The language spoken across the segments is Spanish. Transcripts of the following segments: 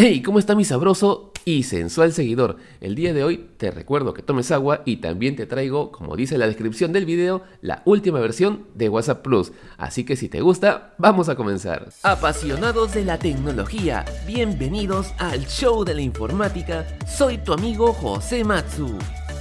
Hey, ¿cómo está mi sabroso y sensual seguidor? El día de hoy te recuerdo que tomes agua y también te traigo, como dice la descripción del video, la última versión de WhatsApp Plus. Así que si te gusta, vamos a comenzar. Apasionados de la tecnología, bienvenidos al show de la informática. Soy tu amigo José Matsu.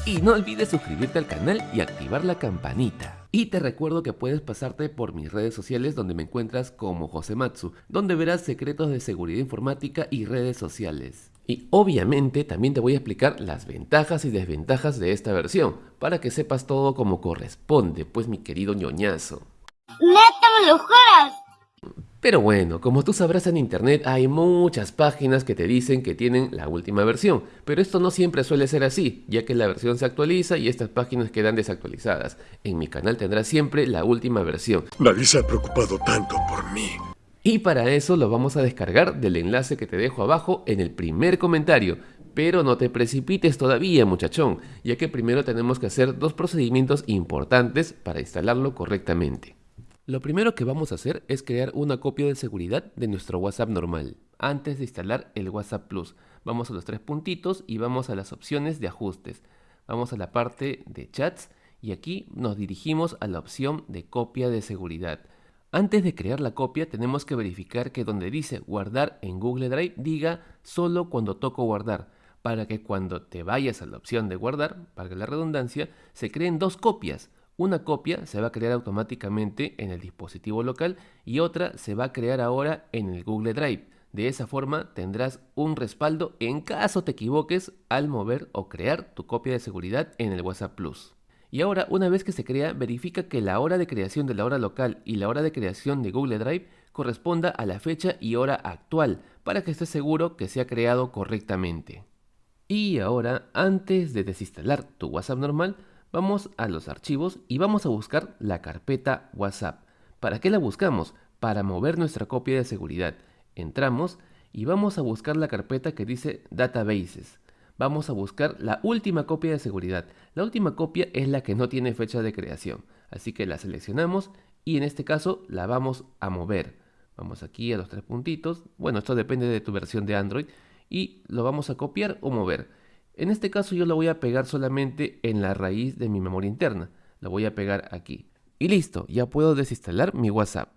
Y no olvides suscribirte al canal y activar la campanita. Y te recuerdo que puedes pasarte por mis redes sociales donde me encuentras como Josematsu, donde verás secretos de seguridad informática y redes sociales. Y obviamente también te voy a explicar las ventajas y desventajas de esta versión, para que sepas todo como corresponde, pues mi querido ñoñazo. ¡Neta me lo juras! Pero bueno, como tú sabrás en internet hay muchas páginas que te dicen que tienen la última versión, pero esto no siempre suele ser así, ya que la versión se actualiza y estas páginas quedan desactualizadas. En mi canal tendrás siempre la última versión. Nadie se ha preocupado tanto por mí. Y para eso lo vamos a descargar del enlace que te dejo abajo en el primer comentario. Pero no te precipites todavía muchachón, ya que primero tenemos que hacer dos procedimientos importantes para instalarlo correctamente. Lo primero que vamos a hacer es crear una copia de seguridad de nuestro WhatsApp normal, antes de instalar el WhatsApp Plus. Vamos a los tres puntitos y vamos a las opciones de ajustes. Vamos a la parte de chats y aquí nos dirigimos a la opción de copia de seguridad. Antes de crear la copia tenemos que verificar que donde dice guardar en Google Drive diga solo cuando toco guardar, para que cuando te vayas a la opción de guardar, para la redundancia, se creen dos copias, una copia se va a crear automáticamente en el dispositivo local y otra se va a crear ahora en el Google Drive. De esa forma tendrás un respaldo en caso te equivoques al mover o crear tu copia de seguridad en el WhatsApp Plus. Y ahora, una vez que se crea, verifica que la hora de creación de la hora local y la hora de creación de Google Drive corresponda a la fecha y hora actual, para que estés seguro que se ha creado correctamente. Y ahora, antes de desinstalar tu WhatsApp normal, Vamos a los archivos y vamos a buscar la carpeta WhatsApp. ¿Para qué la buscamos? Para mover nuestra copia de seguridad. Entramos y vamos a buscar la carpeta que dice Databases. Vamos a buscar la última copia de seguridad. La última copia es la que no tiene fecha de creación. Así que la seleccionamos y en este caso la vamos a mover. Vamos aquí a los tres puntitos. Bueno, esto depende de tu versión de Android. Y lo vamos a copiar o mover. En este caso yo lo voy a pegar solamente en la raíz de mi memoria interna. Lo voy a pegar aquí. Y listo, ya puedo desinstalar mi WhatsApp.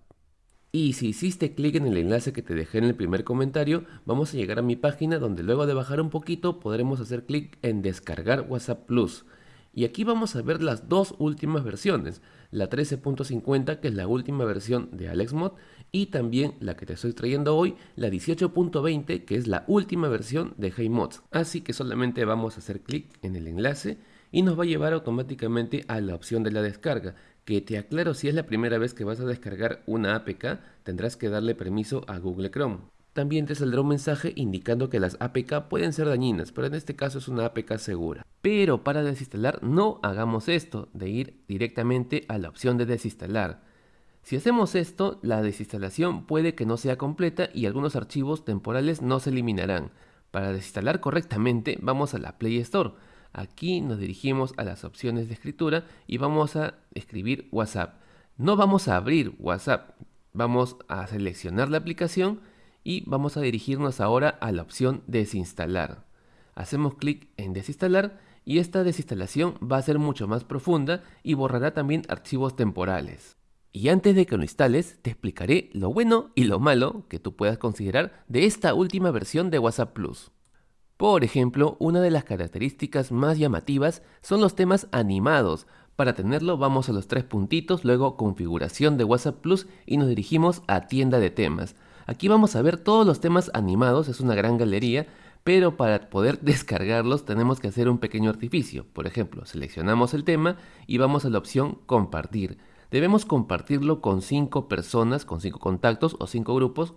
Y si hiciste clic en el enlace que te dejé en el primer comentario, vamos a llegar a mi página donde luego de bajar un poquito podremos hacer clic en descargar WhatsApp Plus. Y aquí vamos a ver las dos últimas versiones, la 13.50 que es la última versión de AlexMod y también la que te estoy trayendo hoy, la 18.20 que es la última versión de HeyMods. Así que solamente vamos a hacer clic en el enlace y nos va a llevar automáticamente a la opción de la descarga, que te aclaro si es la primera vez que vas a descargar una APK, tendrás que darle permiso a Google Chrome. También te saldrá un mensaje indicando que las APK pueden ser dañinas, pero en este caso es una APK segura. Pero para desinstalar no hagamos esto, de ir directamente a la opción de desinstalar. Si hacemos esto, la desinstalación puede que no sea completa y algunos archivos temporales no se eliminarán. Para desinstalar correctamente vamos a la Play Store. Aquí nos dirigimos a las opciones de escritura y vamos a escribir WhatsApp. No vamos a abrir WhatsApp, vamos a seleccionar la aplicación y vamos a dirigirnos ahora a la opción desinstalar. Hacemos clic en desinstalar y esta desinstalación va a ser mucho más profunda y borrará también archivos temporales. Y antes de que lo instales, te explicaré lo bueno y lo malo que tú puedas considerar de esta última versión de WhatsApp Plus. Por ejemplo, una de las características más llamativas son los temas animados. Para tenerlo vamos a los tres puntitos, luego configuración de WhatsApp Plus y nos dirigimos a tienda de temas. Aquí vamos a ver todos los temas animados, es una gran galería, pero para poder descargarlos tenemos que hacer un pequeño artificio. Por ejemplo, seleccionamos el tema y vamos a la opción compartir. Debemos compartirlo con 5 personas, con 5 contactos o 5 grupos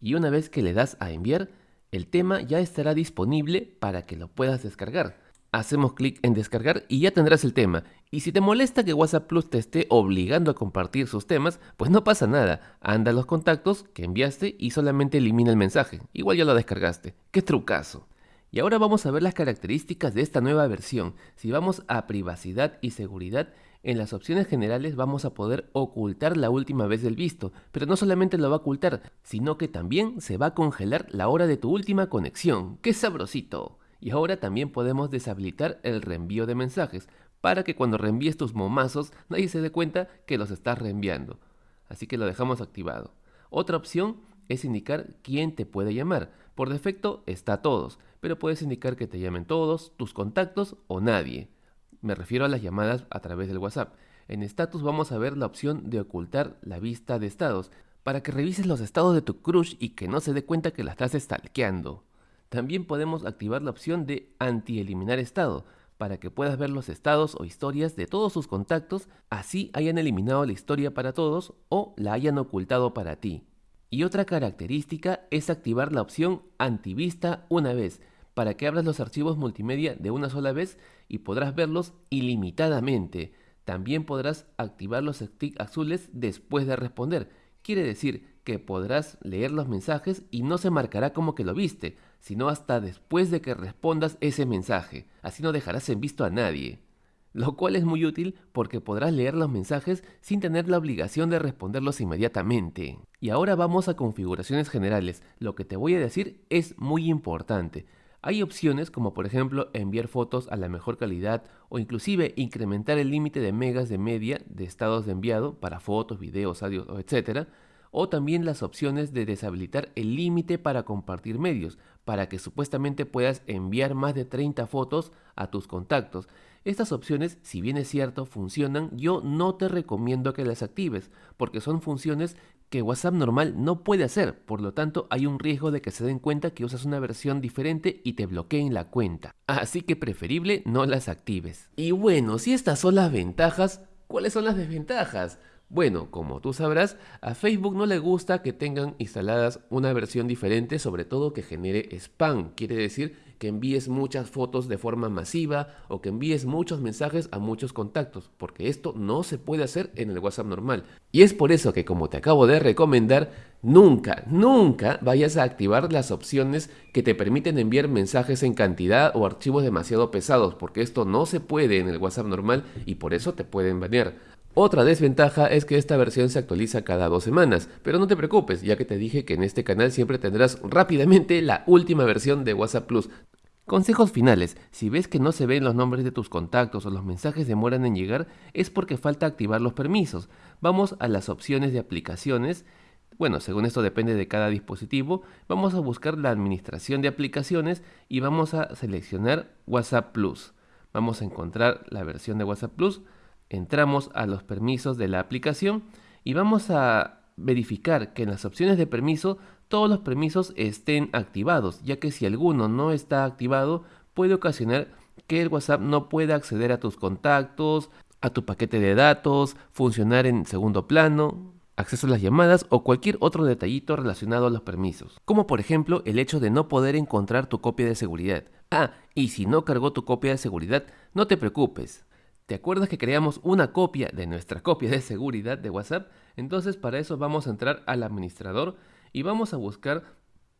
y una vez que le das a enviar, el tema ya estará disponible para que lo puedas descargar. Hacemos clic en descargar y ya tendrás el tema. Y si te molesta que WhatsApp Plus te esté obligando a compartir sus temas, pues no pasa nada. Anda a los contactos que enviaste y solamente elimina el mensaje. Igual ya lo descargaste. ¡Qué trucazo! Y ahora vamos a ver las características de esta nueva versión. Si vamos a privacidad y seguridad, En las opciones generales vamos a poder ocultar la última vez del visto, pero no solamente lo va a ocultar, sino que también se va a congelar la hora de tu última conexión. ¡Qué sabrosito! Y ahora también podemos deshabilitar el reenvío de mensajes, para que cuando reenvíes tus momazos nadie se dé cuenta que los estás reenviando. Así que lo dejamos activado. Otra opción es indicar quién te puede llamar. Por defecto está todos, pero puedes indicar que te llamen todos, tus contactos o nadie. Me refiero a las llamadas a través del WhatsApp. En status vamos a ver la opción de ocultar la vista de estados, para que revises los estados de tu crush y que no se dé cuenta que la estás stalkeando. También podemos activar la opción de anti-eliminar estado, para que puedas ver los estados o historias de todos sus contactos, así hayan eliminado la historia para todos o la hayan ocultado para ti. Y otra característica es activar la opción antivista una vez, para que abras los archivos multimedia de una sola vez y podrás verlos ilimitadamente. También podrás activar los sticks azules después de responder. Quiere decir que podrás leer los mensajes y no se marcará como que lo viste, sino hasta después de que respondas ese mensaje. Así no dejarás en visto a nadie. Lo cual es muy útil porque podrás leer los mensajes sin tener la obligación de responderlos inmediatamente. Y ahora vamos a configuraciones generales. Lo que te voy a decir es muy importante. Hay opciones como por ejemplo enviar fotos a la mejor calidad o inclusive incrementar el límite de megas de media de estados de enviado para fotos, videos, audio, etc. O también las opciones de deshabilitar el límite para compartir medios, para que supuestamente puedas enviar más de 30 fotos a tus contactos. Estas opciones, si bien es cierto, funcionan, yo no te recomiendo que las actives, porque son funciones que WhatsApp normal no puede hacer, por lo tanto hay un riesgo de que se den cuenta que usas una versión diferente y te bloqueen la cuenta. Así que preferible no las actives. Y bueno, si estas son las ventajas, ¿cuáles son las desventajas? Bueno, como tú sabrás, a Facebook no le gusta que tengan instaladas una versión diferente, sobre todo que genere spam. Quiere decir que envíes muchas fotos de forma masiva o que envíes muchos mensajes a muchos contactos, porque esto no se puede hacer en el WhatsApp normal. Y es por eso que como te acabo de recomendar, nunca, nunca vayas a activar las opciones que te permiten enviar mensajes en cantidad o archivos demasiado pesados, porque esto no se puede en el WhatsApp normal y por eso te pueden banear. Otra desventaja es que esta versión se actualiza cada dos semanas, pero no te preocupes, ya que te dije que en este canal siempre tendrás rápidamente la última versión de WhatsApp Plus. Consejos finales, si ves que no se ven los nombres de tus contactos o los mensajes demoran en llegar, es porque falta activar los permisos. Vamos a las opciones de aplicaciones. Bueno, según esto depende de cada dispositivo, vamos a buscar la administración de aplicaciones y vamos a seleccionar WhatsApp Plus. Vamos a encontrar la versión de WhatsApp Plus entramos a los permisos de la aplicación y vamos a verificar que en las opciones de permiso todos los permisos estén activados, ya que si alguno no está activado puede ocasionar que el WhatsApp no pueda acceder a tus contactos, a tu paquete de datos, funcionar en segundo plano, acceso a las llamadas o cualquier otro detallito relacionado a los permisos. Como por ejemplo el hecho de no poder encontrar tu copia de seguridad. Ah, y si no cargó tu copia de seguridad, no te preocupes. ¿Te acuerdas que creamos una copia de nuestra copia de seguridad de WhatsApp? Entonces para eso vamos a entrar al administrador y vamos a buscar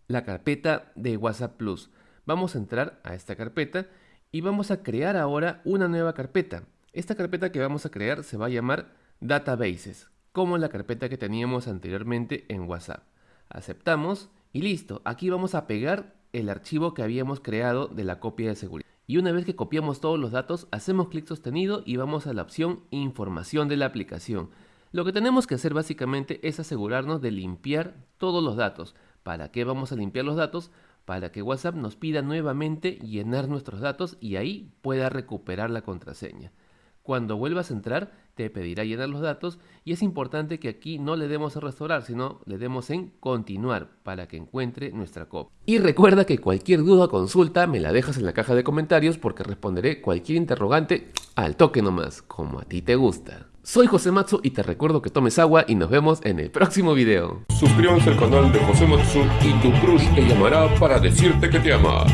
la carpeta de WhatsApp Plus. Vamos a entrar a esta carpeta y vamos a crear ahora una nueva carpeta. Esta carpeta que vamos a crear se va a llamar Databases, como la carpeta que teníamos anteriormente en WhatsApp. Aceptamos y listo. Aquí vamos a pegar el archivo que habíamos creado de la copia de seguridad. Y una vez que copiamos todos los datos, hacemos clic sostenido y vamos a la opción Información de la aplicación. Lo que tenemos que hacer básicamente es asegurarnos de limpiar todos los datos. ¿Para qué vamos a limpiar los datos? Para que WhatsApp nos pida nuevamente llenar nuestros datos y ahí pueda recuperar la contraseña. Cuando vuelvas a entrar, te pedirá llenar los datos y es importante que aquí no le demos a restaurar, sino le demos en continuar para que encuentre nuestra copia. Y recuerda que cualquier duda o consulta me la dejas en la caja de comentarios porque responderé cualquier interrogante al toque nomás, como a ti te gusta. Soy José Matsu y te recuerdo que tomes agua y nos vemos en el próximo video. Suscríbanse al canal de José Matsu y tu crush te llamará para decirte que te ama.